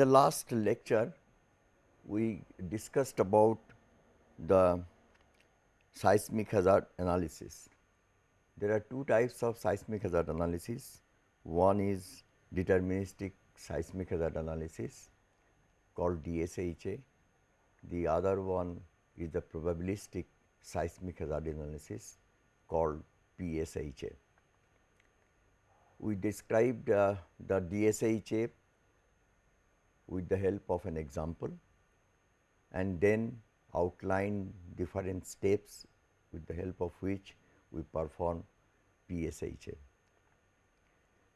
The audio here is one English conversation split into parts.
In the last lecture, we discussed about the seismic hazard analysis. There are two types of seismic hazard analysis. One is deterministic seismic hazard analysis called DSHA. The other one is the probabilistic seismic hazard analysis called PSHA. We described uh, the DSHA with the help of an example and then outline different steps with the help of which we perform PSHA.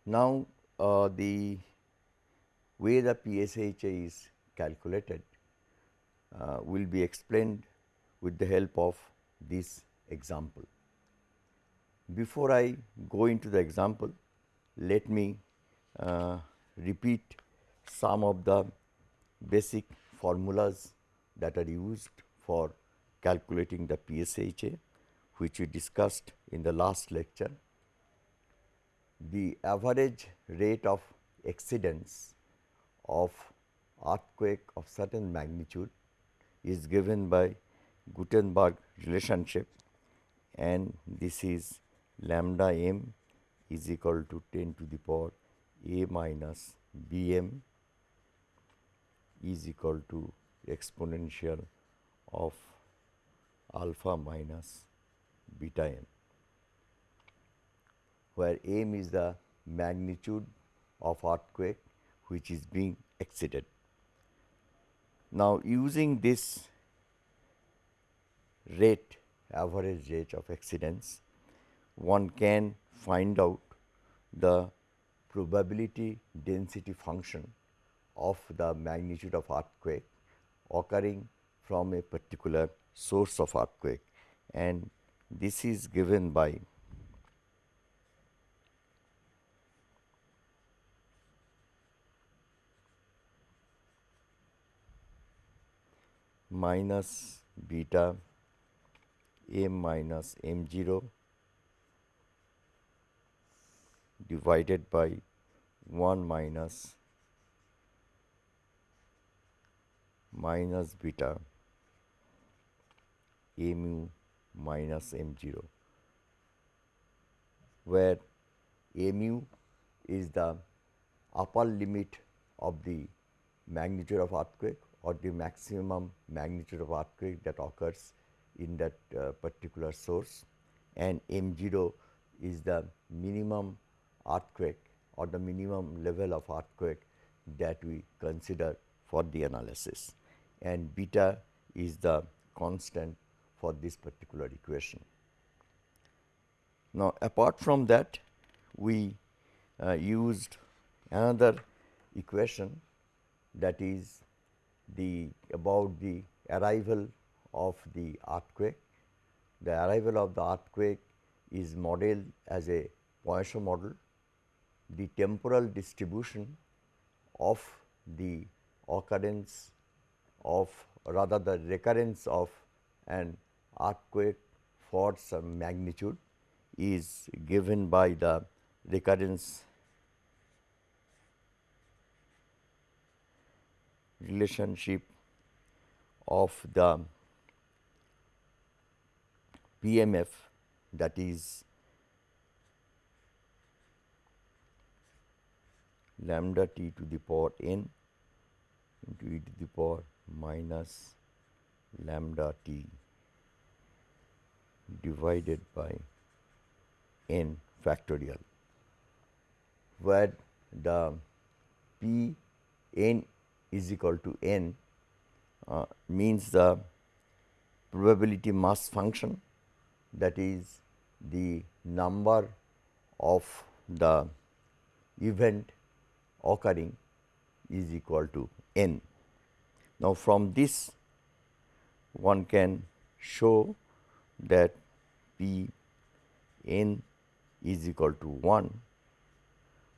Now, uh, the way the PSHA is calculated uh, will be explained with the help of this example. Before I go into the example, let me uh, repeat some of the basic formulas that are used for calculating the PSHA which we discussed in the last lecture. The average rate of exceedance of earthquake of certain magnitude is given by Gutenberg relationship and this is lambda m is equal to 10 to the power a minus b m is equal to exponential of alpha minus beta m, where m is the magnitude of earthquake which is being exceeded. Now, using this rate average rate of exceedance, one can find out the probability density function of the magnitude of earthquake occurring from a particular source of earthquake. And this is given by minus beta m minus m 0 divided by 1 minus minus beta mu minus m 0, where mu is the upper limit of the magnitude of earthquake or the maximum magnitude of earthquake that occurs in that uh, particular source. And m 0 is the minimum earthquake or the minimum level of earthquake that we consider for the analysis and beta is the constant for this particular equation. Now, apart from that we uh, used another equation that is the about the arrival of the earthquake. The arrival of the earthquake is modeled as a Poisson model. The temporal distribution of the occurrence of rather the recurrence of an earthquake for some magnitude is given by the recurrence relationship of the PMF that is lambda t to the power n into e to the power minus lambda t divided by n factorial, where the p n is equal to n uh, means the probability mass function that is the number of the event occurring is equal to n. Now, from this one can show that P n is equal to 1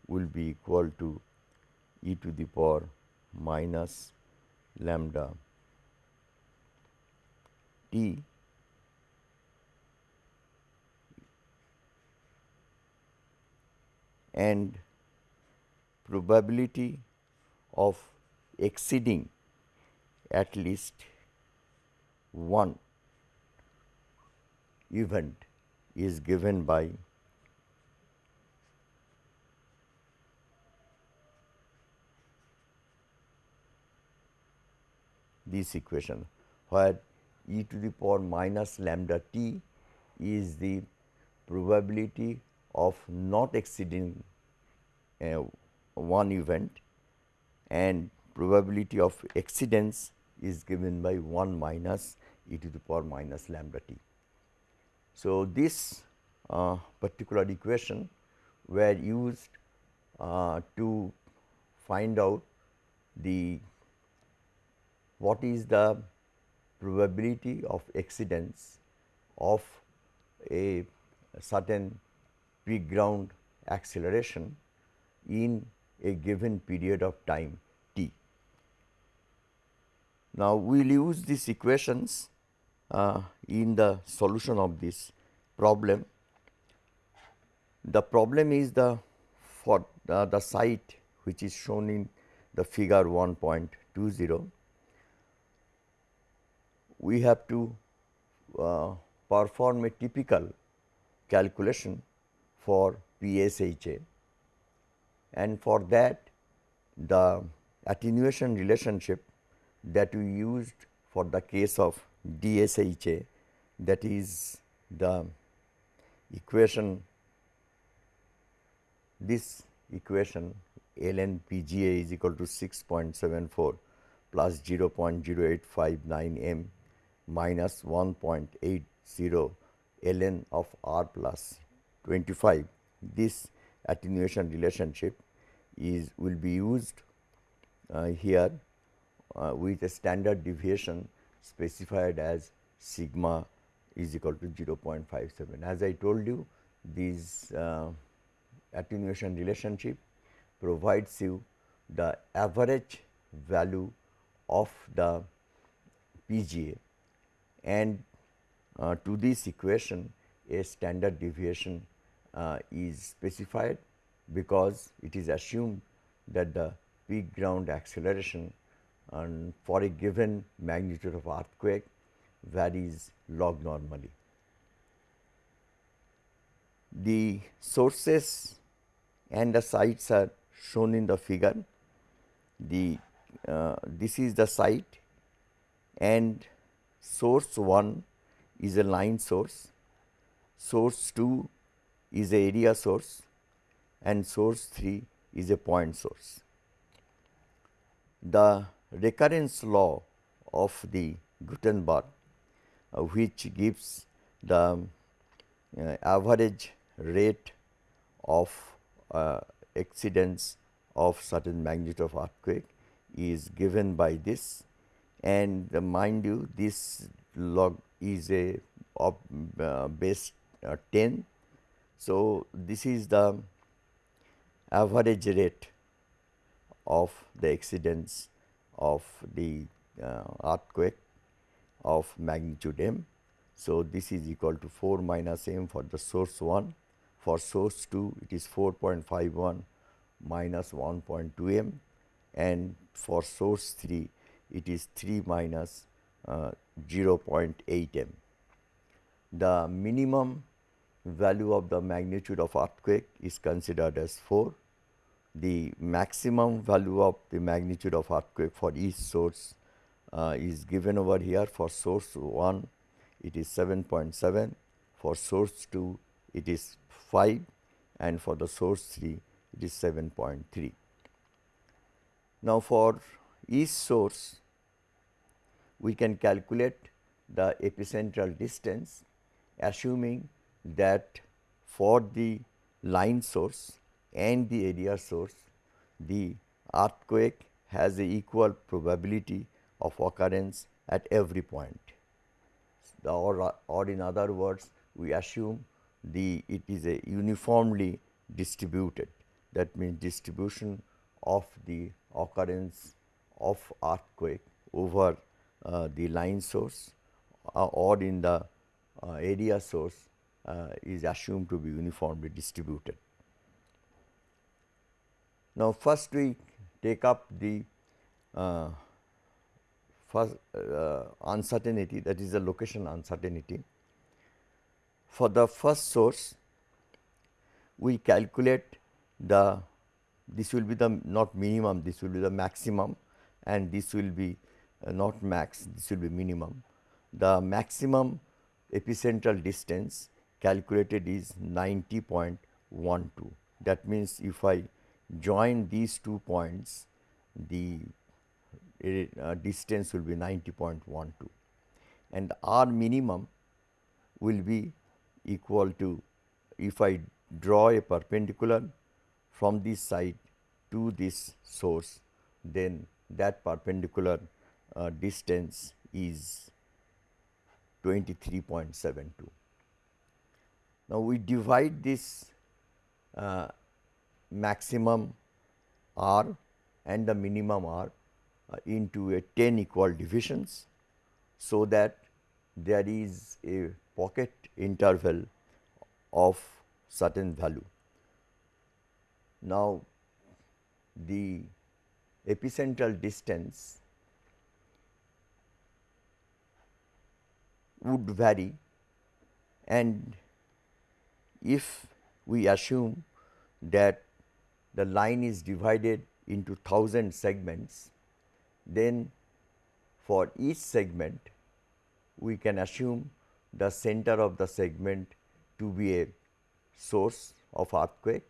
will be equal to e to the power minus lambda t and probability of exceeding at least one event is given by this equation where e to the power minus lambda t is the probability of not exceeding uh, one event and probability of exceedance is given by 1 minus e to the power minus lambda t. So, this uh, particular equation were used uh, to find out the what is the probability of exceedance of a certain peak ground acceleration in a given period of time. Now, we will use these equations uh, in the solution of this problem. The problem is the for the, the site which is shown in the figure 1.20. We have to uh, perform a typical calculation for PSHA and for that the attenuation relationship that we used for the case of DSHA that is the equation this equation ln PGA is equal to 6.74 plus 0.0859 m minus 1.80 ln of r plus 25. This attenuation relationship is will be used uh, here uh, with a standard deviation specified as sigma is equal to 0.57. As I told you this uh, attenuation relationship provides you the average value of the PGA and uh, to this equation a standard deviation uh, is specified because it is assumed that the peak ground acceleration and for a given magnitude of earthquake varies log normally. The sources and the sites are shown in the figure. The uh, this is the site and source 1 is a line source, source 2 is a area source and source 3 is a point source. The recurrence law of the Gutenberg uh, which gives the uh, average rate of uh, exceedance of certain magnitude of earthquake is given by this and uh, mind you this log is a of uh, base uh, 10. So, this is the average rate of the exceedance of the uh, earthquake of magnitude m. So, this is equal to 4 minus m for the source 1, for source 2 it is 4.51 minus 1.2 m and for source 3 it is 3 minus, uh, 0.8 m. The minimum value of the magnitude of earthquake is considered as 4 the maximum value of the magnitude of earthquake for each source uh, is given over here. For source 1 it is 7.7 for source 2 it is 5 and for the source 3 it is 7.3. Now, for each source we can calculate the epicentral distance assuming that for the line source and the area source, the earthquake has a equal probability of occurrence at every point. Or, or in other words, we assume the it is a uniformly distributed that means distribution of the occurrence of earthquake over uh, the line source uh, or in the uh, area source uh, is assumed to be uniformly distributed. Now, first we take up the uh, first uh, uncertainty that is the location uncertainty. For the first source, we calculate the this will be the not minimum, this will be the maximum and this will be uh, not max, this will be minimum. The maximum epicentral distance calculated is 90.12. That means, if I join these two points, the uh, distance will be 90.12 and R minimum will be equal to if I draw a perpendicular from this side to this source, then that perpendicular uh, distance is 23.72. Now, we divide this uh, maximum R and the minimum R uh, into a 10 equal divisions, so that there is a pocket interval of certain value. Now, the epicentral distance would vary and if we assume that the line is divided into 1000 segments, then for each segment we can assume the center of the segment to be a source of earthquake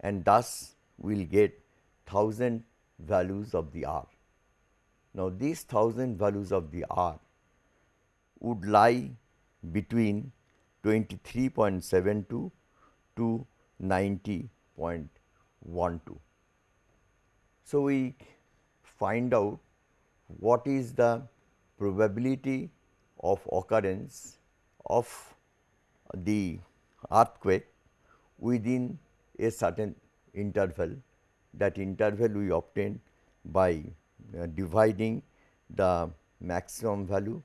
and thus we will get 1000 values of the R. Now, these 1000 values of the R would lie between 23.72 to 90.12. So, we find out what is the probability of occurrence of the earthquake within a certain interval. That interval we obtain by uh, dividing the maximum value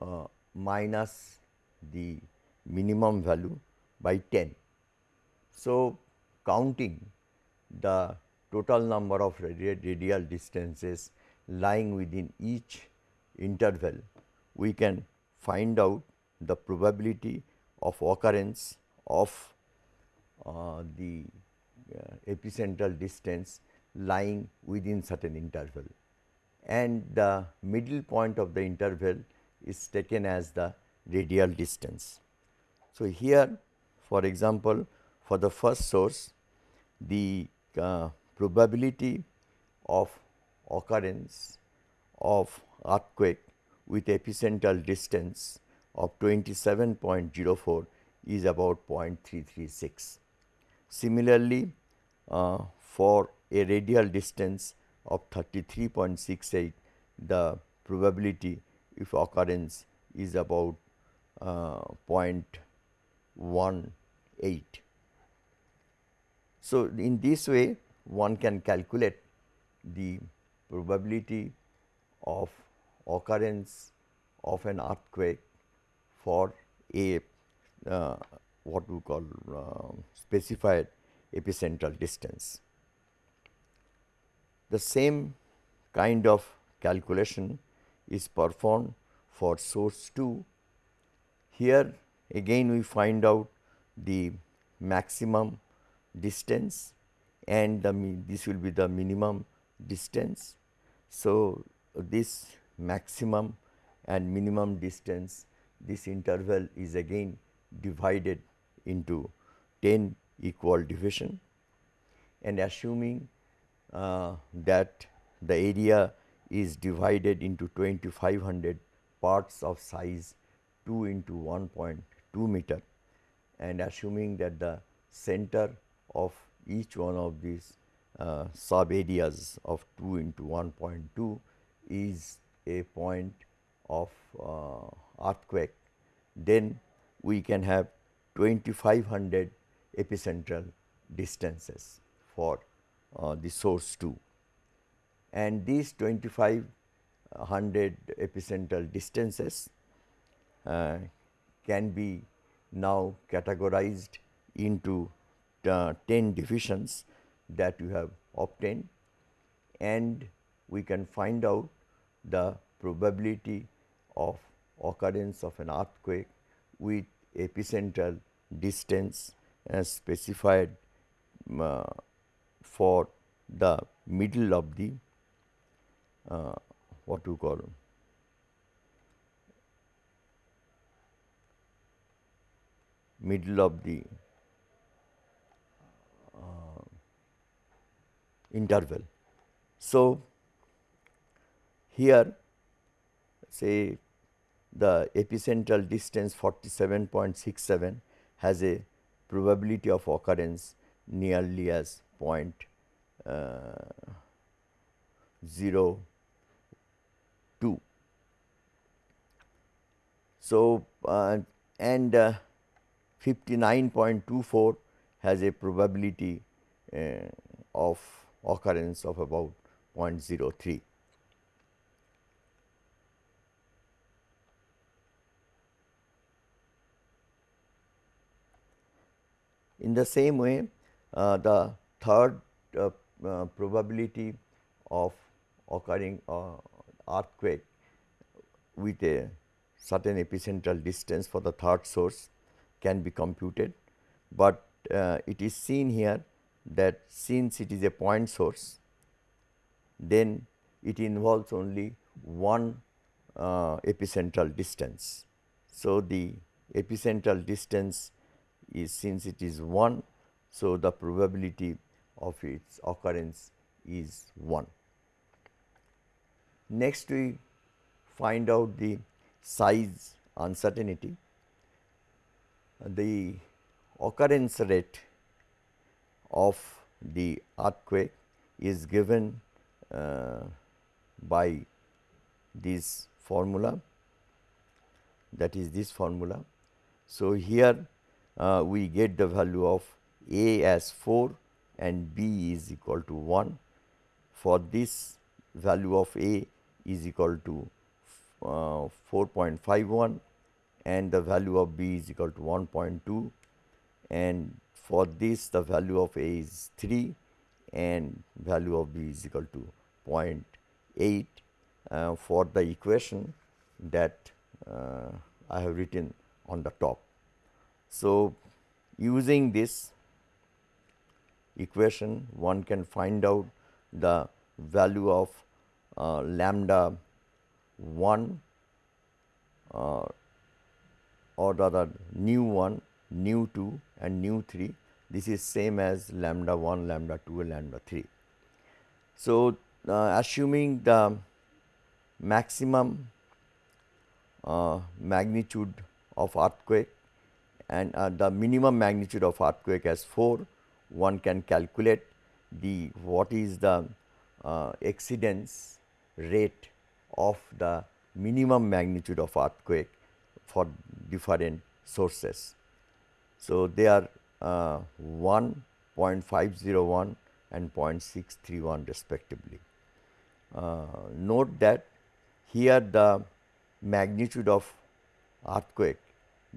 uh, minus the minimum value by 10. So, counting the total number of radial distances lying within each interval, we can find out the probability of occurrence of uh, the uh, epicentral distance lying within certain interval and the middle point of the interval is taken as the radial distance. So, here for example, for the first source the uh, probability of occurrence of earthquake with epicentral distance of 27.04 is about 0.336. Similarly, uh, for a radial distance of 33.68 the probability if occurrence is about uh, 0.18. So, in this way one can calculate the probability of occurrence of an earthquake for a uh, what we call uh, specified epicentral distance. The same kind of calculation is performed for source 2. Here again we find out the maximum distance and the this will be the minimum distance. So, this maximum and minimum distance this interval is again divided into 10 equal division and assuming uh, that the area is divided into 2500 parts of size 2 into 1.2 meter and assuming that the center of each one of these uh, sub areas of 2 into 1.2 is a point of uh, earthquake, then we can have 2500 epicentral distances for uh, the source 2 and these 2500 epicentral distances uh, can be now categorized into uh, 10 divisions that you have obtained. And we can find out the probability of occurrence of an earthquake with epicentral distance as specified uh, for the middle of the uh, what you call middle of the interval. So, here say the epicentral distance 47.67 has a probability of occurrence nearly as point uh, 0 2. So, uh, and uh, 59.24 has a probability uh, of occurrence of about 0.03. In the same way, uh, the third uh, uh, probability of occurring uh, earthquake with a certain epicentral distance for the third source can be computed, but uh, it is seen here that since it is a point source, then it involves only one uh, epicentral distance. So, the epicentral distance is since it is 1, so the probability of its occurrence is 1. Next we find out the size uncertainty. The occurrence rate of the earthquake is given uh, by this formula that is this formula. So, here uh, we get the value of A as 4 and B is equal to 1. For this value of A is equal to uh, 4.51 and the value of B is equal to 1.2 and for this the value of A is 3 and value of B is equal to 0.8 uh, for the equation that uh, I have written on the top. So, using this equation one can find out the value of uh, lambda 1 uh, or rather nu 1, nu 2 and nu 3. This is same as lambda 1, lambda 2 and lambda 3. So, uh, assuming the maximum uh, magnitude of earthquake and uh, the minimum magnitude of earthquake as 4, one can calculate the what is the uh, exceedance rate of the minimum magnitude of earthquake for different sources. So, they are uh, 1, 0.501 and 0.631 respectively. Uh, note that here the magnitude of earthquake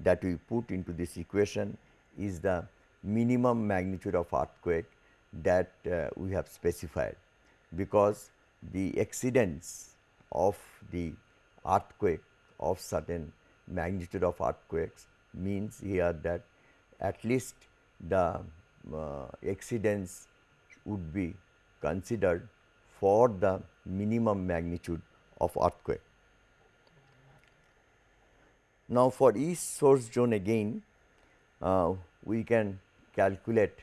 that we put into this equation is the minimum magnitude of earthquake that uh, we have specified because the exceedance of the earthquake of certain magnitude of earthquakes means here that at least the uh, exceedance would be considered for the minimum magnitude of earthquake. Now, for each source zone again uh, we can calculate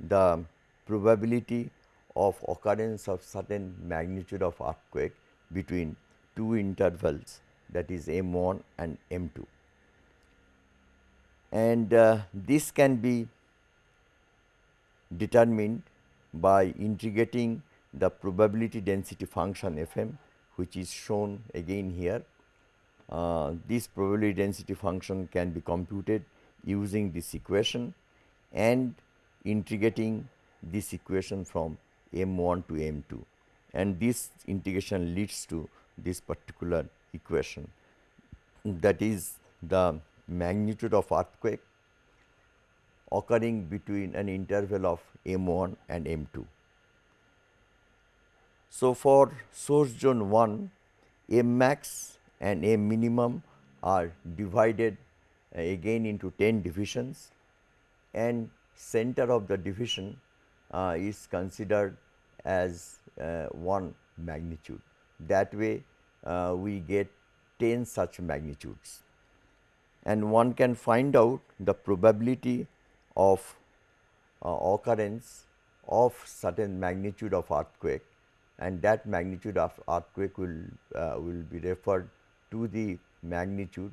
the probability of occurrence of certain magnitude of earthquake between two intervals that is M 1 and M 2. And uh, this can be determined by integrating the probability density function f m which is shown again here. Uh, this probability density function can be computed using this equation and integrating this equation from m 1 to m 2 and this integration leads to this particular equation that is the magnitude of earthquake occurring between an interval of m 1 and m 2. So, for source zone 1 M max and M minimum are divided uh, again into 10 divisions and center of the division uh, is considered as uh, one magnitude. That way uh, we get 10 such magnitudes and one can find out the probability of uh, occurrence of certain magnitude of earthquake and that magnitude of earthquake will, uh, will be referred to the magnitude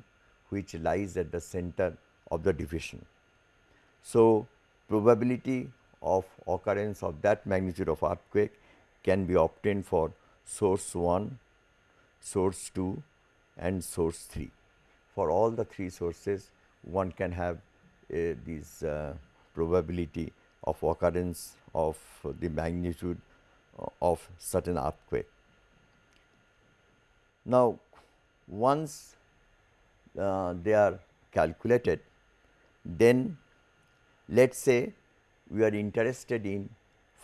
which lies at the center of the division. So, probability of occurrence of that magnitude of earthquake can be obtained for source 1, source 2 and source 3. For all the three sources one can have this uh, probability of occurrence of the magnitude of certain earthquake. Now, once uh, they are calculated, then let us say we are interested in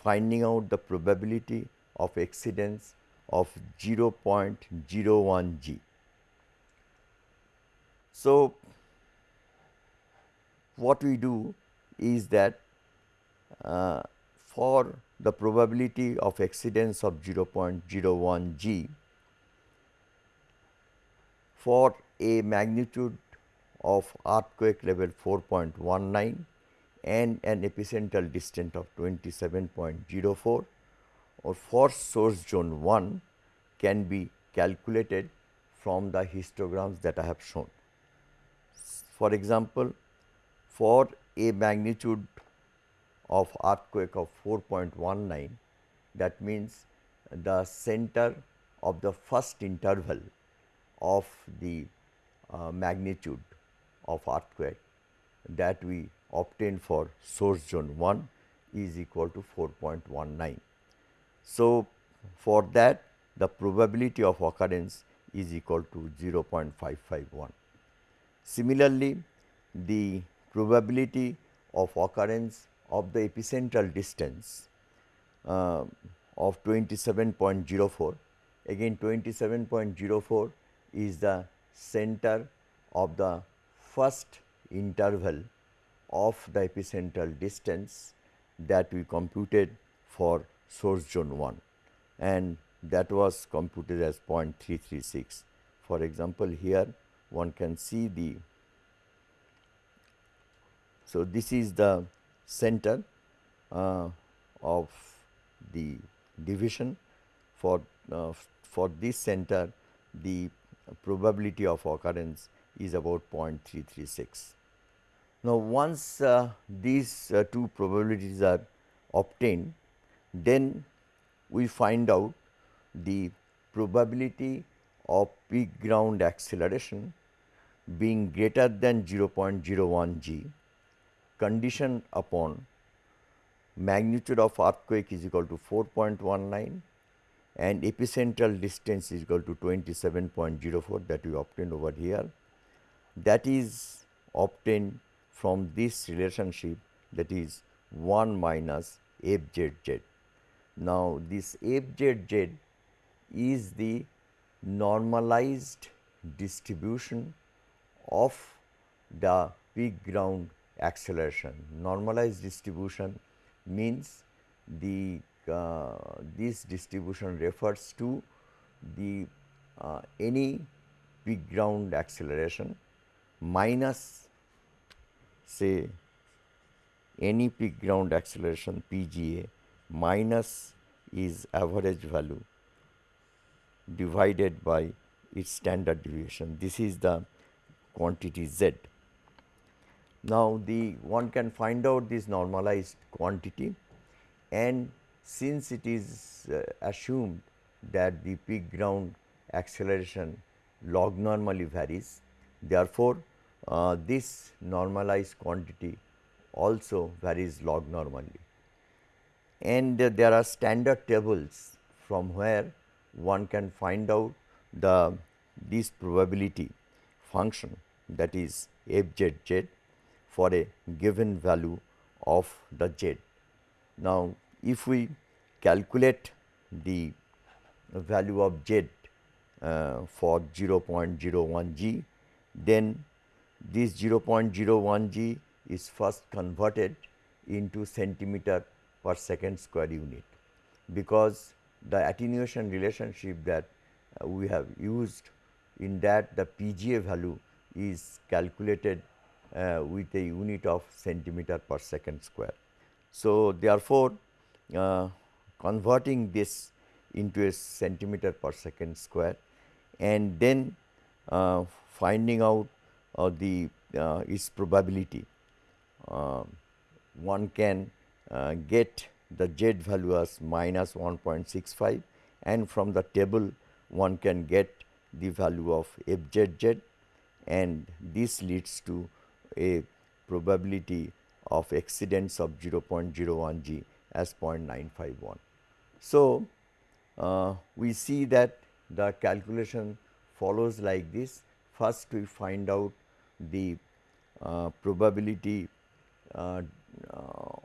finding out the probability of exceedance of 0.01 g. So, what we do is that uh, for the probability of exceedance of 0.01 g for a magnitude of earthquake level 4.19 and an epicentral distance of 27.04 or for source zone 1 can be calculated from the histograms that I have shown. For example, for a magnitude of earthquake of 4.19 that means the center of the first interval of the uh, magnitude of earthquake that we obtain for source zone 1 is equal to 4.19. So, for that the probability of occurrence is equal to 0.551. Similarly, the probability of occurrence of the epicentral distance uh, of 27.04 again 27.04 is the center of the first interval of the epicentral distance that we computed for source zone 1 and that was computed as 0.336. For example, here one can see the so this is the center uh, of the division for uh, for this center the probability of occurrence is about 0.336. Now, once uh, these uh, two probabilities are obtained, then we find out the probability of peak ground acceleration being greater than 0.01 g condition upon magnitude of earthquake is equal to 4.19 and epicentral distance is equal to 27.04 that we obtained over here. That is obtained from this relationship that is 1 minus fzz. Now, this fzz is the normalized distribution of the peak ground acceleration. Normalized distribution means the uh, this distribution refers to the uh, any peak ground acceleration minus say any peak ground acceleration PGA minus is average value divided by its standard deviation. This is the quantity z. Now, the one can find out this normalized quantity and since it is uh, assumed that the peak ground acceleration log normally varies, therefore, uh, this normalized quantity also varies log normally. And uh, there are standard tables from where one can find out the this probability function that is f z z for a given value of the z. Now, if we calculate the value of z uh, for 0.01 g, then this 0.01 g is first converted into centimeter per second square unit, because the attenuation relationship that uh, we have used in that the PGA value is calculated uh, with a unit of centimeter per second square. So, therefore, uh, converting this into a centimeter per second square and then uh, finding out uh, the uh, its probability. Uh, one can get the z value as minus 1.65 and from the table one can get the value of fzz and this leads to a probability of exceedance of 0.01 g as 0.951. So, uh, we see that the calculation follows like this. First we find out the uh, probability uh,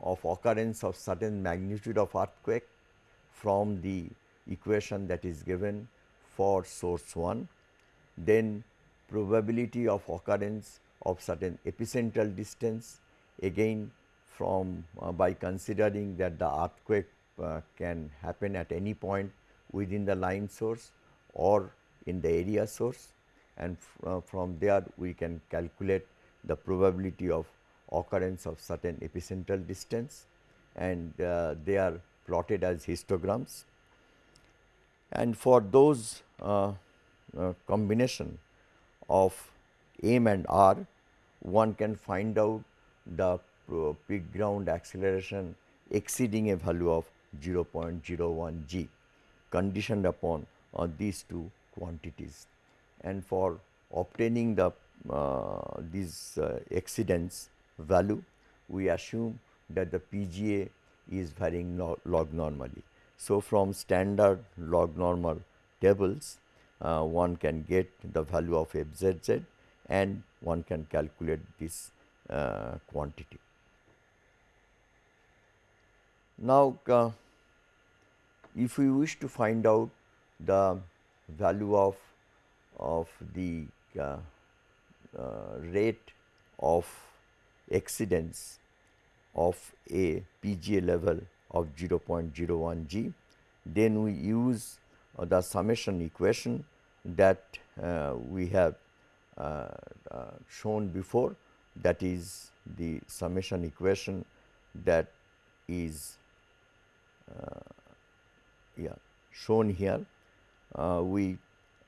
of occurrence of certain magnitude of earthquake from the equation that is given for source 1. Then probability of occurrence of certain epicentral distance again from uh, by considering that the earthquake uh, can happen at any point within the line source or in the area source and uh, from there we can calculate the probability of occurrence of certain epicentral distance and uh, they are plotted as histograms. And for those uh, uh, combination of m and r, one can find out the peak ground acceleration exceeding a value of 0.01 g conditioned upon uh, these two quantities. And for obtaining the uh, these uh, exceedance value, we assume that the PGA is varying log normally. So, from standard log normal tables, uh, one can get the value of FZZ and one can calculate this uh, quantity. Now, uh, if we wish to find out the value of of the uh, uh, rate of exceedance of a PGA level of 0.01 g, then we use the summation equation that uh, we have shown before that is the summation equation that is uh, yeah, shown here. Uh, we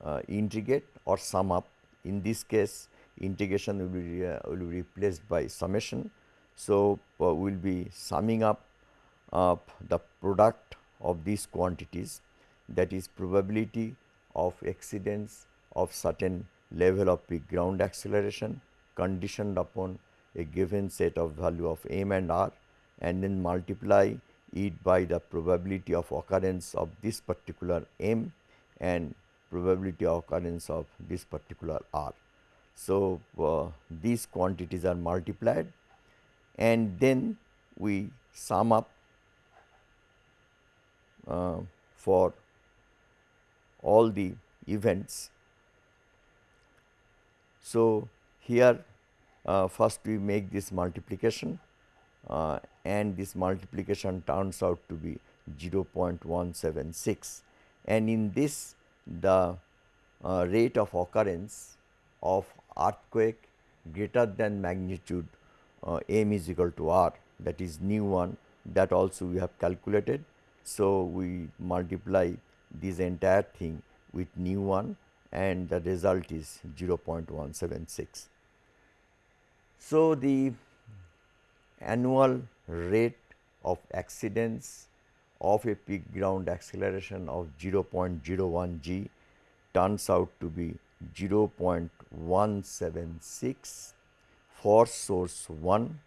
uh, integrate or sum up. In this case, integration will be, will be replaced by summation. So, we will be summing up the product of these quantities that is probability of exceedance of certain level of peak ground acceleration conditioned upon a given set of value of m and r and then multiply it by the probability of occurrence of this particular m and probability of occurrence of this particular r. So, uh, these quantities are multiplied and then we sum up uh, for all the events. So, here uh, first we make this multiplication uh, and this multiplication turns out to be 0.176 and in this the uh, rate of occurrence of earthquake greater than magnitude uh, m is equal to r that is nu 1 that also we have calculated. So, we multiply this entire thing with nu 1 and the result is 0.176. So, the annual rate of exceedance of a peak ground acceleration of 0.01 g turns out to be 0.176 for source 1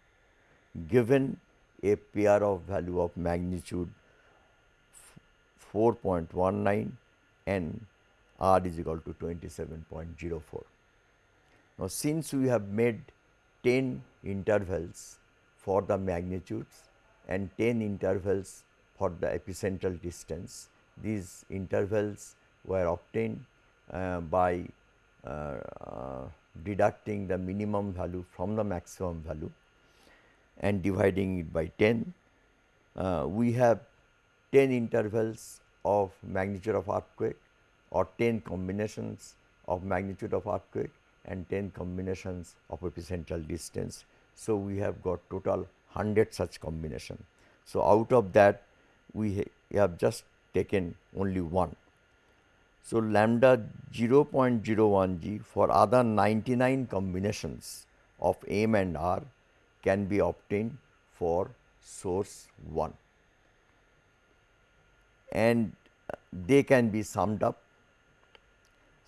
given a pair of value of magnitude 4.19 and r is equal to 27.04. Now, since we have made 10 intervals for the magnitudes and 10 intervals for the epicentral distance, these intervals were obtained uh, by uh, uh, deducting the minimum value from the maximum value and dividing it by 10. Uh, we have 10 intervals of magnitude of earthquake or 10 combinations of magnitude of earthquake and 10 combinations of epicentral distance. So, we have got total 100 such combination. So, out of that we ha have just taken only one. So, lambda 0.01 g for other 99 combinations of M and R can be obtained for source 1 and they can be summed up.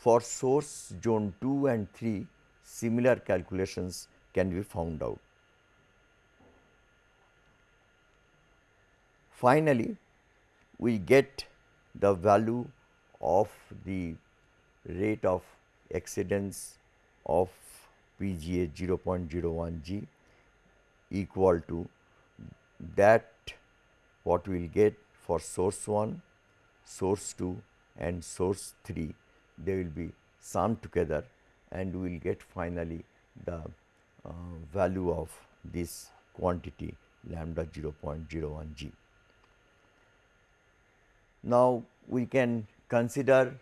For source zone 2 and 3 similar calculations can be found out. Finally, we get the value of the rate of exceedance of PGA 0.01 G equal to that what we will get for source 1, source 2 and source 3 they will be summed together and we will get finally the uh, value of this quantity lambda 0.01 g. Now, we can consider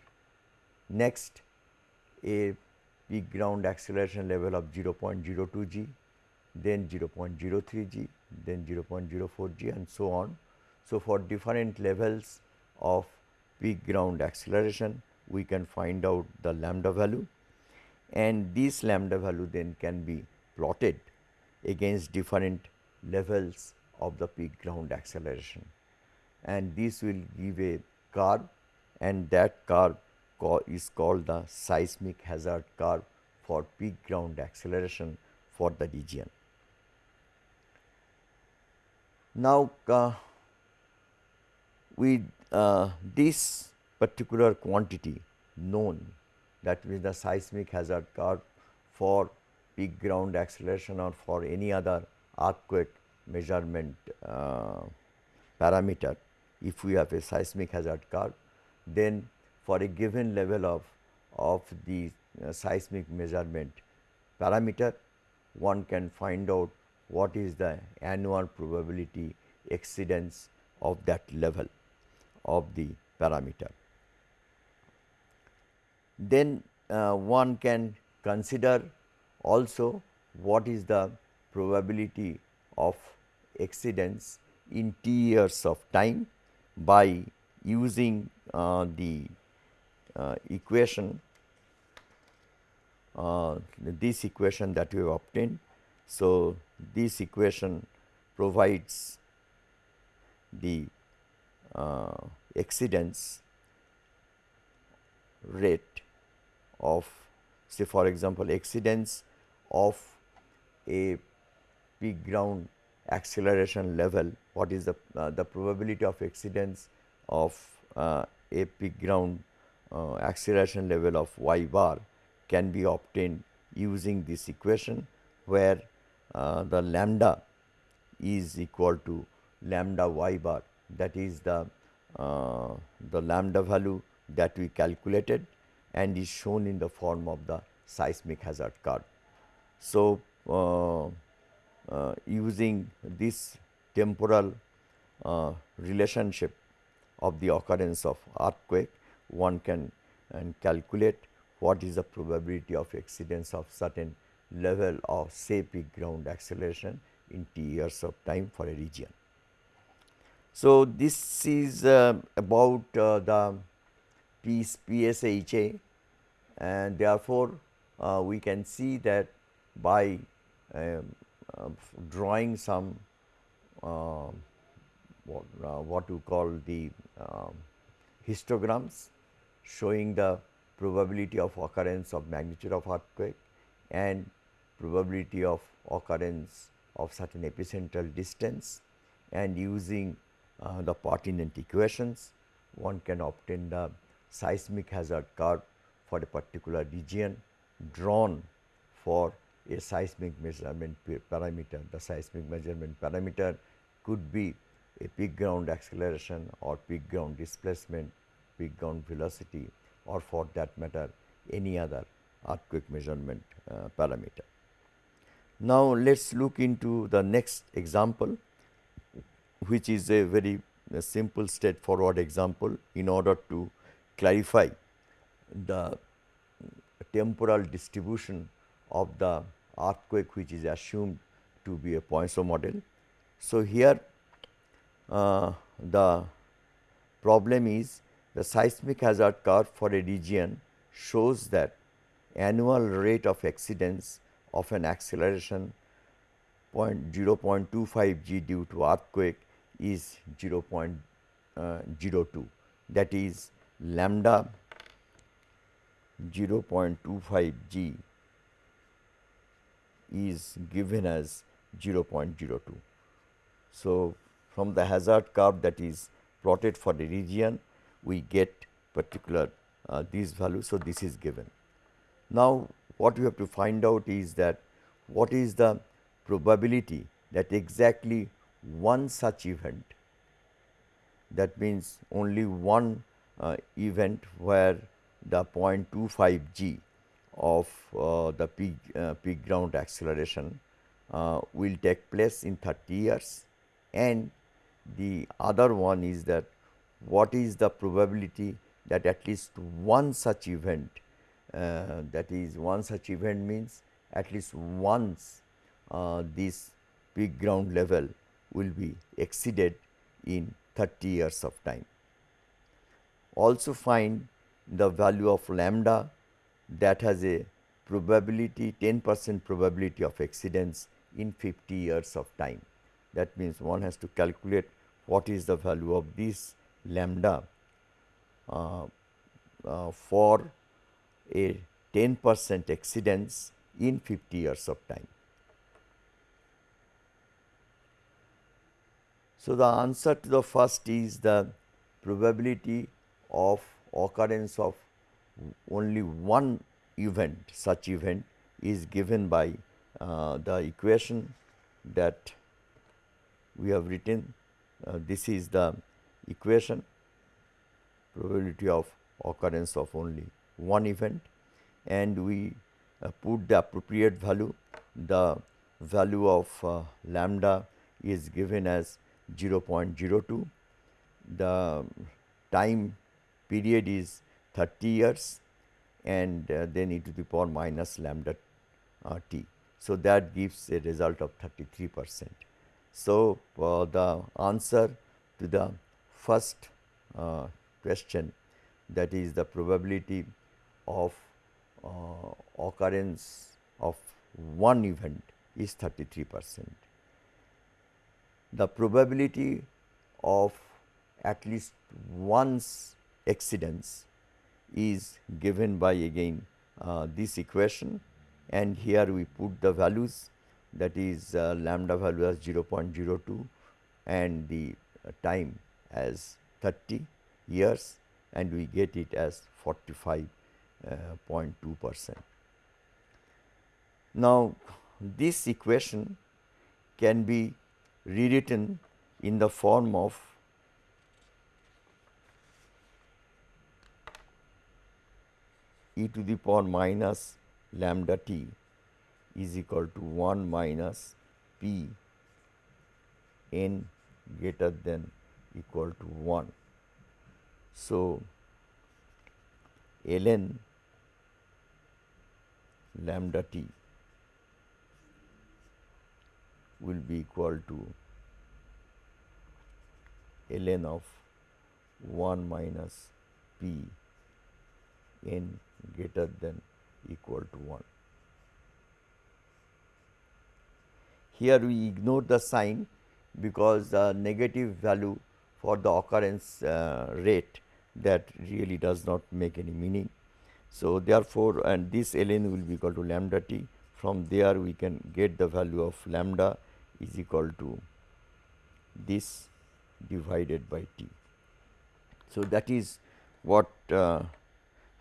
next a peak ground acceleration level of 0.02 g, then 0.03 g, then 0.04 g and so on. So, for different levels of peak ground acceleration, we can find out the lambda value and this lambda value then can be plotted against different levels of the peak ground acceleration and this will give a curve and that curve is called the seismic hazard curve for peak ground acceleration for the region. Now, uh, with uh, this particular quantity known that means the seismic hazard curve for peak ground acceleration or for any other earthquake measurement uh, parameter if we have a seismic hazard curve, then for a given level of, of the uh, seismic measurement parameter, one can find out what is the annual probability exceedance of that level of the parameter. Then uh, one can consider also what is the probability of exceedance in t years of time by using uh, the uh, equation uh, this equation that we have obtained. So, this equation provides the uh, exceedance rate of say for example, exceedance of a peak ground acceleration level, what is the, uh, the probability of exceedance of uh, a peak ground uh, acceleration level of y bar can be obtained using this equation where uh, the lambda is equal to lambda y bar. That is the uh, the lambda value that we calculated and is shown in the form of the seismic hazard curve. So, uh, uh, using this temporal uh, relationship of the occurrence of earthquake, one can calculate what is the probability of exceedance of certain level of say peak ground acceleration in t years of time for a region. So, this is uh, about uh, the PSHA and therefore, uh, we can see that by um, uh, drawing some uh, what, what you call the um, histograms showing the probability of occurrence of magnitude of earthquake and probability of occurrence of certain epicentral distance and using uh, the pertinent equations one can obtain the seismic hazard curve for a particular region drawn for a seismic measurement parameter. The seismic measurement parameter could be a peak ground acceleration or peak ground displacement peak ground velocity or for that matter any other earthquake measurement uh, parameter. Now, let us look into the next example which is a very a simple straightforward example in order to clarify the temporal distribution of the earthquake which is assumed to be a Poisson model. So, here uh, the problem is the seismic hazard curve for a region shows that annual rate of exceedance of an acceleration 0.0.25 g due to earthquake is 0.02 uh, that is lambda 0.25 g is given as 0.02. So, from the hazard curve that is plotted for the region we get particular uh, these values. So, this is given. Now, what we have to find out is that what is the probability that exactly one such event that means only one uh, event where the 0.25 g of uh, the peak, uh, peak ground acceleration uh, will take place in 30 years and the other one is that what is the probability that at least one such event uh, that is one such event means at least once uh, this peak ground level will be exceeded in 30 years of time. Also find the value of lambda that has a probability 10 percent probability of exceedance in 50 years of time. That means, one has to calculate what is the value of this lambda uh, uh, for a 10 percent exceedance in 50 years of time. So, the answer to the first is the probability of occurrence of only one event such event is given by uh, the equation that we have written. Uh, this is the equation probability of occurrence of only one event. And we uh, put the appropriate value. The value of uh, lambda is given as 0.02. The time period is 30 years and uh, then e to the power minus lambda uh, t. So, that gives a result of 33 percent. So, uh, the answer to the first uh, question that is the probability of uh, occurrence of one event is 33 percent the probability of at least once exceedance is given by again uh, this equation and here we put the values that is uh, lambda value as 0.02 and the uh, time as 30 years and we get it as 45.2 uh, percent. Now, this equation can be rewritten in the form of e to the power minus lambda t is equal to 1 minus p n greater than equal to 1. So, ln lambda t will be equal to ln of 1 minus p n greater than equal to 1. Here we ignore the sign because the negative value for the occurrence uh, rate that really does not make any meaning. So, therefore, and this ln will be equal to lambda t from there we can get the value of lambda is equal to this divided by t. So, that is what uh,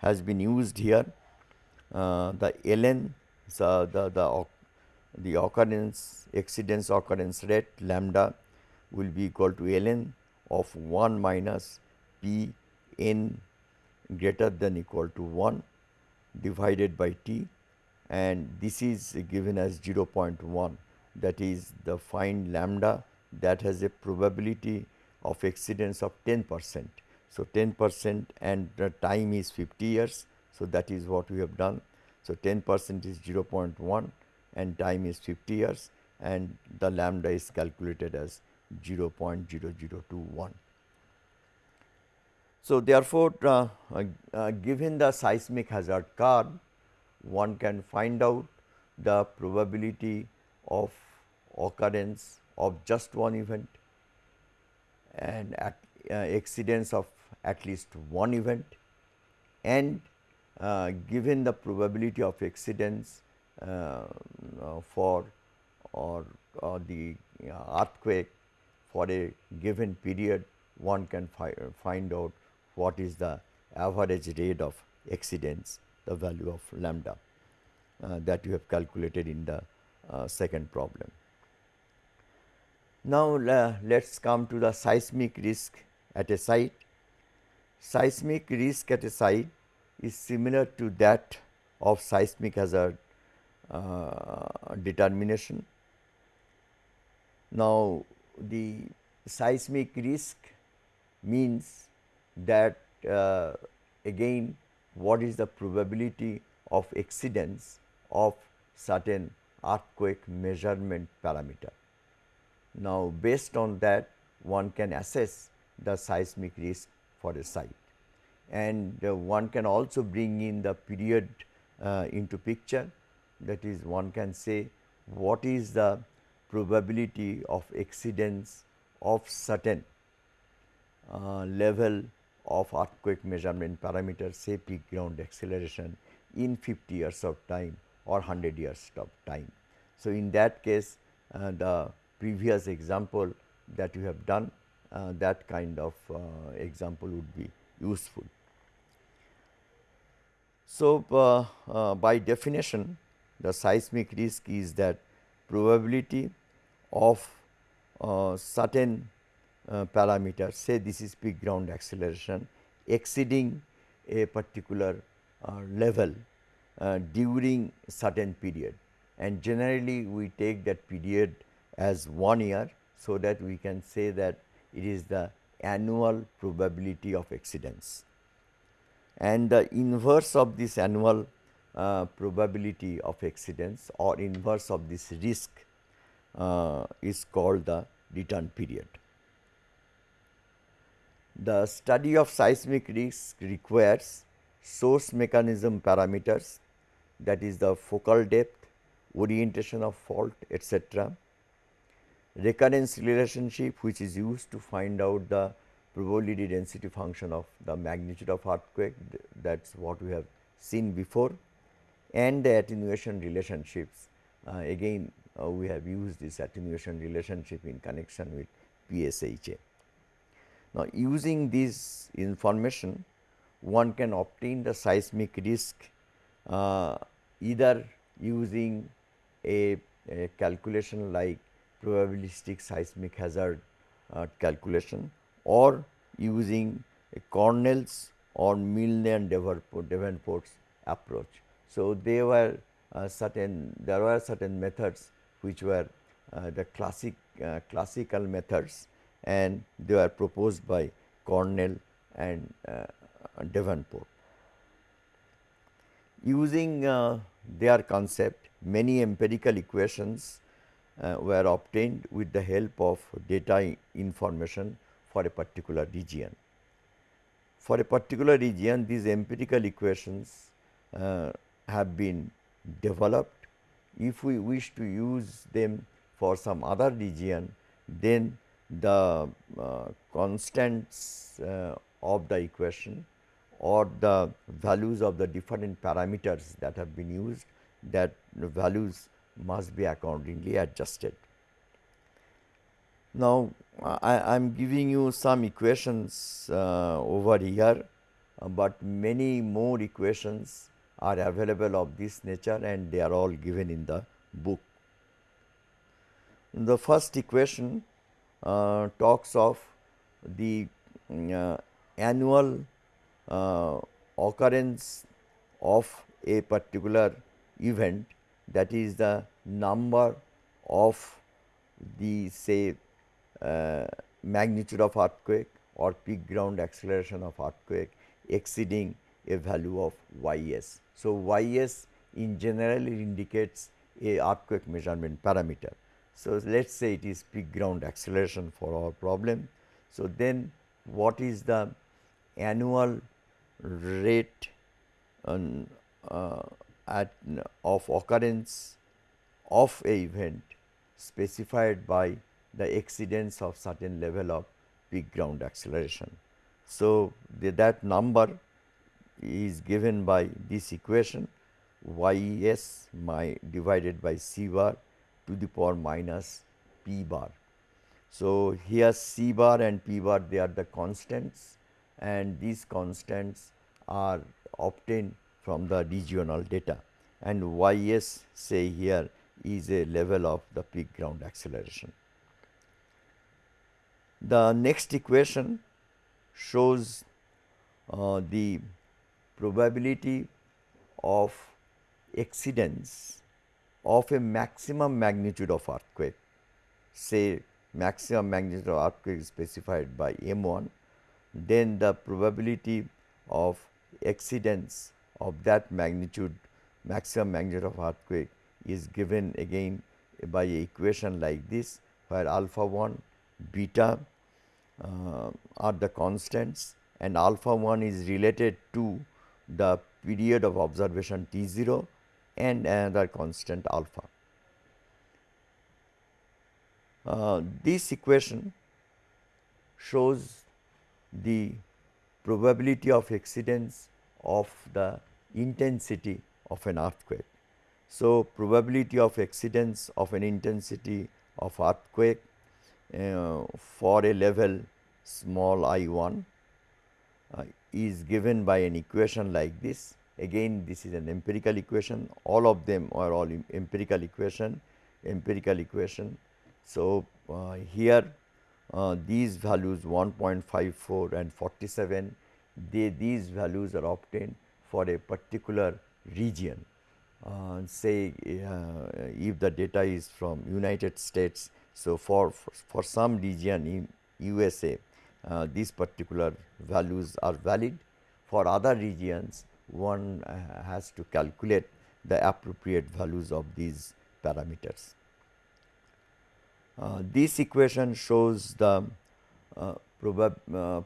has been used here. Uh, the ln the, the, the occurrence exceedance occurrence rate lambda will be equal to ln of 1 minus p n greater than equal to 1 divided by t. And this is given as 0.1 that is the find lambda that has a probability of exceedance of 10 percent. So, 10 percent and the time is 50 years. So, that is what we have done. So, 10 percent is 0.1 and time is 50 years and the lambda is calculated as 0.0021. So, therefore, uh, uh, given the seismic hazard curve, one can find out the probability of occurrence of just one event and at, uh, exceedance of at least one event and uh, given the probability of exceedance uh, for or, or the earthquake for a given period one can fi find out what is the average rate of exceedance the value of lambda uh, that you have calculated in the uh, second problem. Now, uh, let us come to the seismic risk at a site. Seismic risk at a site is similar to that of seismic hazard uh, determination. Now, the seismic risk means that uh, again what is the probability of exceedance of certain earthquake measurement parameter. Now, based on that one can assess the seismic risk for a site and uh, one can also bring in the period uh, into picture that is one can say what is the probability of exceedance of certain uh, level of earthquake measurement parameter say peak ground acceleration in 50 years of time or 100 years of time. So, in that case uh, the previous example that you have done that kind of uh, example would be useful. So, uh, uh, by definition the seismic risk is that probability of uh, certain uh, parameter say this is peak ground acceleration exceeding a particular uh, level uh, during certain period and generally we take that period as 1 year so that we can say that it is the annual probability of exceedance. And the inverse of this annual uh, probability of exceedance or inverse of this risk uh, is called the return period. The study of seismic risk requires source mechanism parameters that is the focal depth, orientation of fault etc. Recurrence relationship which is used to find out the probability density function of the magnitude of earthquake that is what we have seen before and the attenuation relationships uh, again uh, we have used this attenuation relationship in connection with PSHA. Now, using this information one can obtain the seismic risk uh, either using a, a, calculation like probabilistic seismic hazard uh, calculation or using Cornell's or Milne and Davenport's approach. So, they were uh, certain there were certain methods which were uh, the classic uh, classical methods and they were proposed by Cornell and uh, Davenport. Using uh, their concept, many empirical equations were obtained with the help of data information for a particular region. For a particular region, these empirical equations uh, have been developed. If we wish to use them for some other region, then the uh, constants uh, of the equation or the values of the different parameters that have been used that values must be accordingly adjusted. Now, I am giving you some equations uh, over here, uh, but many more equations are available of this nature and they are all given in the book. The first equation uh, talks of the uh, annual uh, occurrence of a particular event that is the number of the say uh, magnitude of earthquake or peak ground acceleration of earthquake exceeding a value of y s. So, y s in general indicates a earthquake measurement parameter. So, let us say it is peak ground acceleration for our problem. So, then what is the annual rate on, uh, at of occurrence of a event specified by the exceedance of certain level of peak ground acceleration. So, the, that number is given by this equation y s my divided by c bar to the power minus p bar. So, here c bar and p bar they are the constants and these constants are obtained from the regional data and y s say here is a level of the peak ground acceleration. The next equation shows uh, the probability of exceedance of a maximum magnitude of earthquake, say maximum magnitude of earthquake is specified by M 1, then the probability of exceedance of that magnitude maximum magnitude of earthquake is given again by a equation like this where alpha 1 beta uh, are the constants and alpha 1 is related to the period of observation T 0 and another constant alpha. Uh, this equation shows the probability of exceedance of the intensity of an earthquake. So, probability of exceedance of an intensity of earthquake uh, for a level small i 1 uh, is given by an equation like this Again this is an empirical equation, all of them are all empirical equation, empirical equation. So, uh, here uh, these values 1.54 and 47, they, these values are obtained for a particular region. Uh, say uh, if the data is from United States, so for, for, some region in USA, uh, these particular values are valid. For other regions, one uh, has to calculate the appropriate values of these parameters. Uh, this equation shows the uh, probab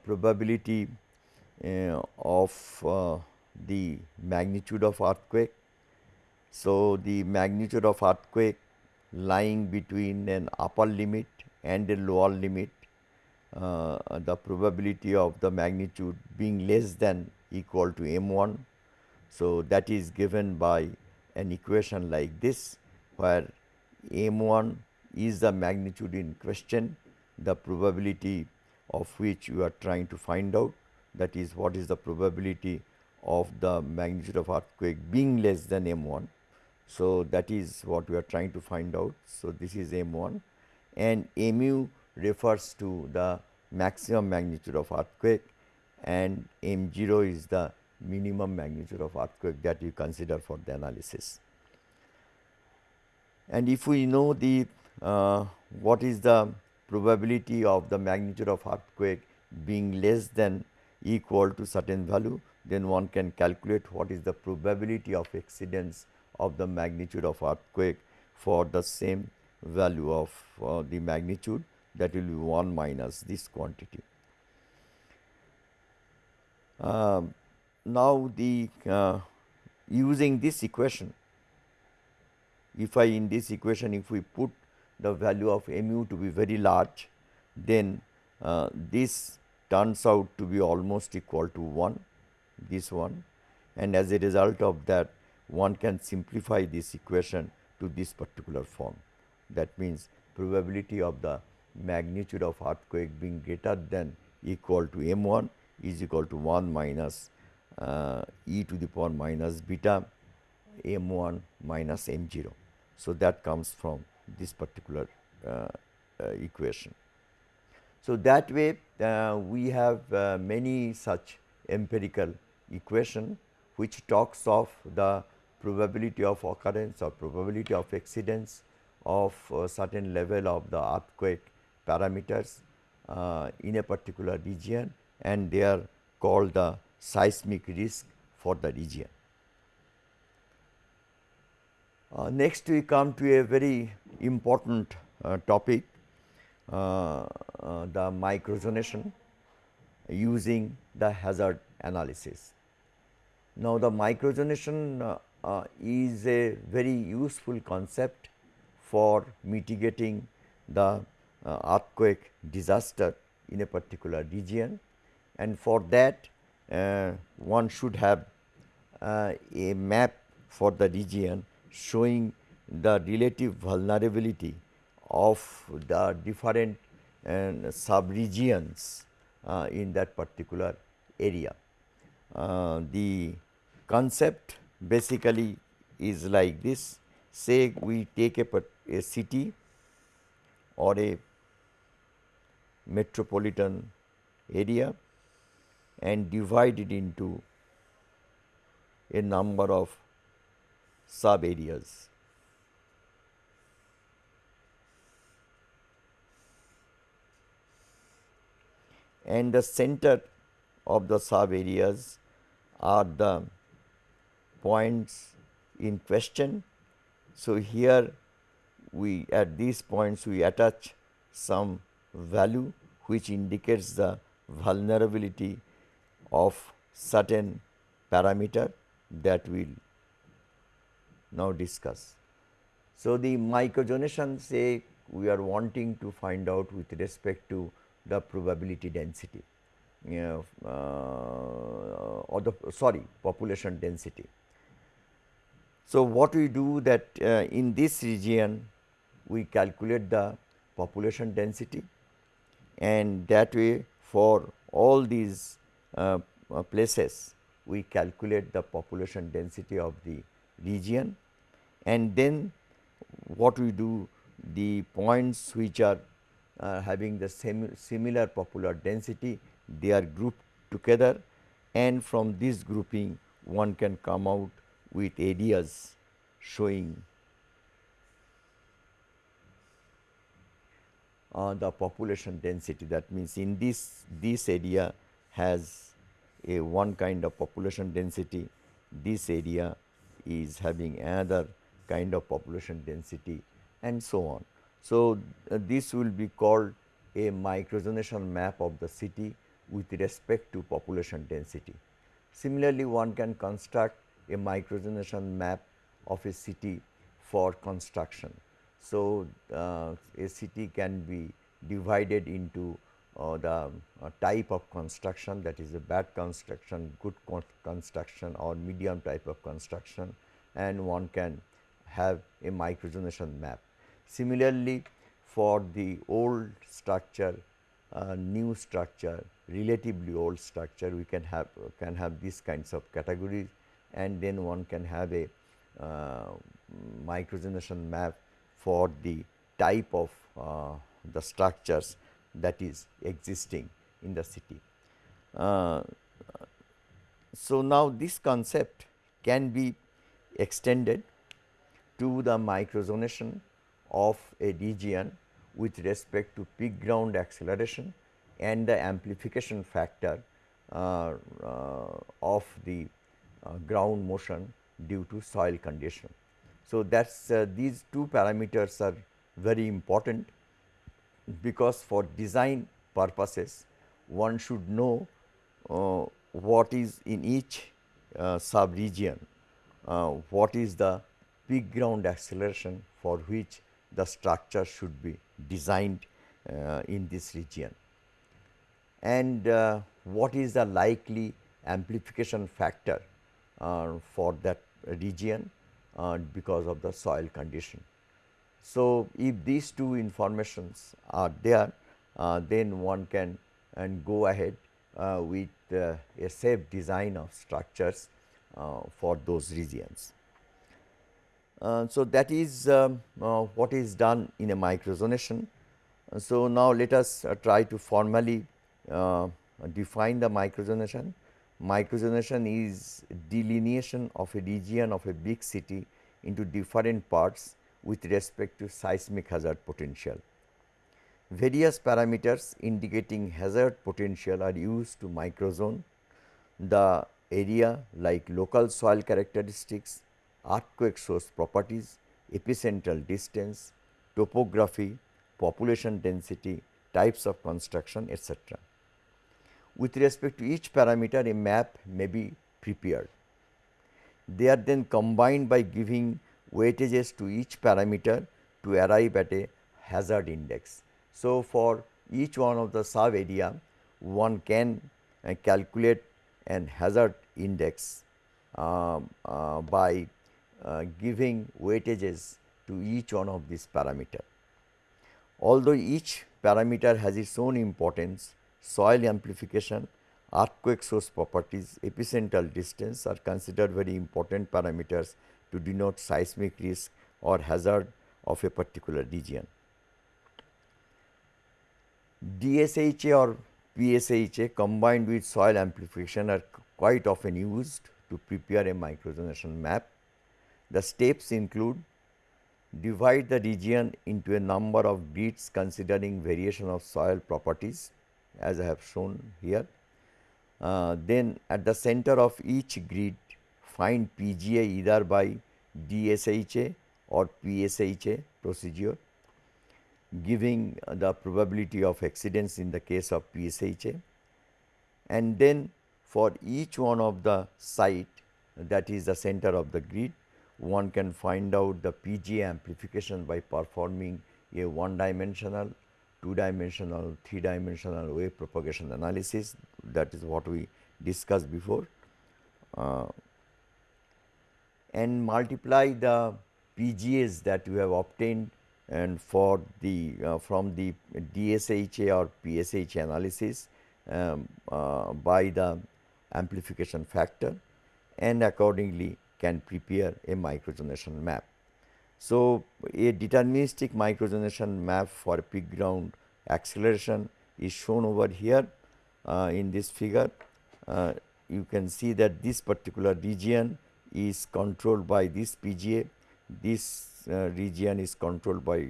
probability of the magnitude of earthquake. So, the magnitude of earthquake lying between an upper limit and a lower limit, uh, the probability of the magnitude being less than equal to m 1 so, that is given by an equation like this where m 1 is the magnitude in question the probability of which you are trying to find out that is what is the probability of the magnitude of earthquake being less than m 1. So, that is what we are trying to find out. So, this is m 1 and mu refers to the maximum magnitude of earthquake and m 0 is the minimum magnitude of earthquake that you consider for the analysis. And if we know the uh, what is the probability of the magnitude of earthquake being less than equal to certain value, then one can calculate what is the probability of exceedance of the magnitude of earthquake for the same value of uh, the magnitude that will be 1 minus this quantity. Um, now the uh, using this equation if I in this equation if we put the value of mu to be very large then uh, this turns out to be almost equal to 1 this one and as a result of that one can simplify this equation to this particular form that means probability of the magnitude of earthquake being greater than equal to m 1 is equal to 1 minus uh, e to the power minus beta m 1 minus m 0. So, that comes from this particular uh, uh, equation. So, that way uh, we have uh, many such empirical equation which talks of the probability of occurrence or probability of exceedance of a certain level of the earthquake parameters uh, in a particular region and they are called the seismic risk for the region. Uh, next we come to a very important uh, topic uh, uh, the microzonation using the hazard analysis. Now, the microzonation uh, uh, is a very useful concept for mitigating the uh, earthquake disaster in a particular region and for that uh, one should have uh, a map for the region showing the relative vulnerability of the different uh, sub-regions uh, in that particular area. The concept basically is like this say we take a, a city or a metropolitan area and divide it into a number of sub areas. And the center of the sub areas are the points in question. So, here we at these points we attach some value which indicates the vulnerability of certain parameter that we will now discuss. So, the microzonation say we are wanting to find out with respect to the probability density you know, uh, or the sorry population density. So, what we do that uh, in this region we calculate the population density and that way for all these uh, places we calculate the population density of the region. And then what we do the points which are uh, having the same similar popular density they are grouped together. And from this grouping one can come out with areas showing uh, the population density that means in this this area has a one kind of population density this area is having another kind of population density and so on. So, uh, this will be called a microzonation map of the city with respect to population density. Similarly, one can construct a microzonation map of a city for construction. So, uh, a city can be divided into uh, the uh, type of construction that is a bad construction, good construction or medium type of construction and one can have a microzonation map. Similarly, for the old structure, uh, new structure, relatively old structure, we can have can have these kinds of categories and then one can have a uh, map for the type of uh, the structures that is existing in the city. Uh, so, now this concept can be extended to the microzonation of a region with respect to peak ground acceleration and the amplification factor uh, uh, of the ground motion due to soil condition. So, that is uh, these two parameters are very important because for design purposes one should know uh, what is in each uh, sub region, uh, what is the peak ground acceleration for which the structure should be designed uh, in this region and uh, what is the likely amplification factor uh, for that region because of the soil condition. So, if these two informations are there, uh, then one can and go ahead uh, with uh, a safe design of structures uh, for those regions. Uh, so, that is um, uh, what is done in a microzonation. so, now let us try to formally define the microzonation. Microzonation is delineation of a region of a big city into different parts with respect to seismic hazard potential. Various parameters indicating hazard potential are used to microzone the area like local soil characteristics, earthquake source properties, epicentral distance, topography, population density, types of construction etc. With respect to each parameter a map may be prepared. They are then combined by giving weightages to each parameter to arrive at a hazard index. So, for each one of the sub area one can uh, calculate an hazard index uh, uh, by uh, giving weightages to each one of these parameter. Although each parameter has its own importance, soil amplification, earthquake source properties, epicentral distance are considered very important parameters to denote seismic risk or hazard of a particular region. DSHA or PSHA combined with soil amplification are quite often used to prepare a microzonation map. The steps include divide the region into a number of grids considering variation of soil properties as I have shown here. Uh, then at the center of each grid find PGA either by DSHA or PSHA procedure giving the probability of exceedance in the case of PSHA and then for each one of the site that is the center of the grid one can find out the PGA amplification by performing a one dimensional, two dimensional, three dimensional wave propagation analysis that is what we discussed before uh, and multiply the PGAs that we have obtained and for the uh, from the DSHA or PSHA analysis um, uh, by the amplification factor and accordingly can prepare a microzonation map. So, a deterministic microzonation map for peak ground acceleration is shown over here uh, in this figure. Uh, you can see that this particular region is controlled by this PGA, this uh, region is controlled by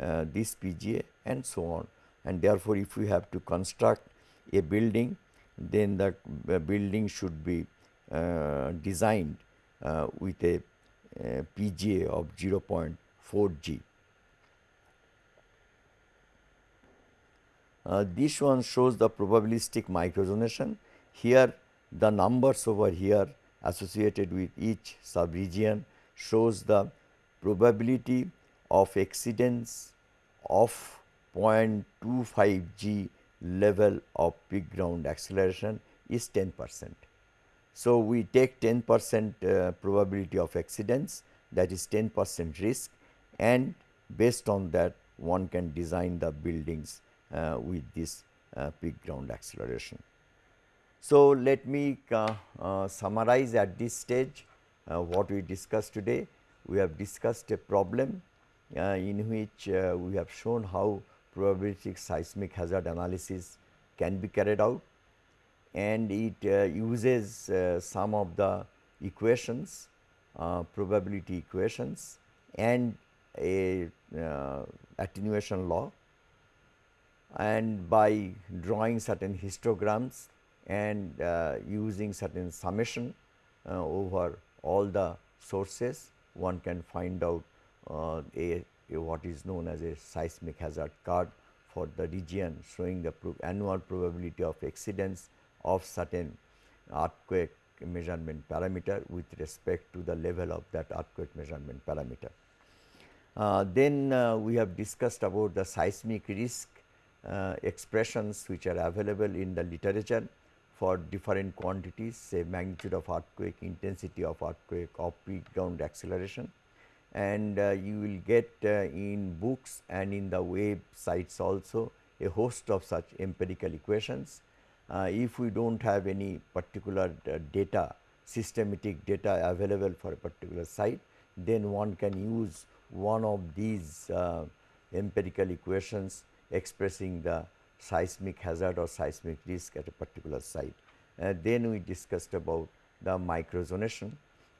uh, this PGA and so on. And therefore, if we have to construct a building, then the building should be uh, designed uh, with a PGA of 0.4 G. Uh, this one shows the probabilistic microzonation. Here the numbers over here associated with each subregion shows the probability of exceedance of 0.25 g level of peak ground acceleration is 10 percent. So, we take 10 percent uh, probability of exceedance that is 10 percent risk and based on that one can design the buildings uh, with this uh, peak ground acceleration. So, let me uh, uh, summarize at this stage uh, what we discussed today we have discussed a problem in which we have shown how probabilistic seismic hazard analysis can be carried out and it uh, uses uh, some of the equations uh, probability equations and a uh, attenuation law. And by drawing certain histograms and using certain summation over all the sources one can find out uh, a, a, what is known as a seismic hazard card for the region showing the pro annual probability of exceedance of certain earthquake measurement parameter with respect to the level of that earthquake measurement parameter. Uh, then uh, we have discussed about the seismic risk uh, expressions which are available in the literature for different quantities say magnitude of earthquake, intensity of earthquake of peak ground acceleration and uh, you will get uh, in books and in the websites also a host of such empirical equations. Uh, if we do not have any particular uh, data systematic data available for a particular site then one can use one of these uh, empirical equations expressing the seismic hazard or seismic risk at a particular site. Uh, then we discussed about the microzonation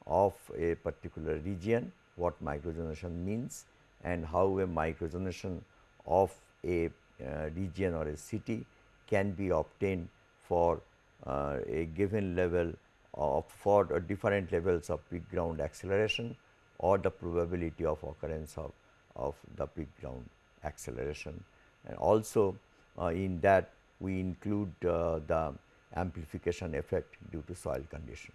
of a particular region, what microzonation means and how a microzonation of a uh, region or a city can be obtained for uh, a given level of for different levels of peak ground acceleration or the probability of occurrence of, of the peak ground acceleration. And also uh, in that we include uh, the amplification effect due to soil condition.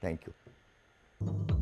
Thank you.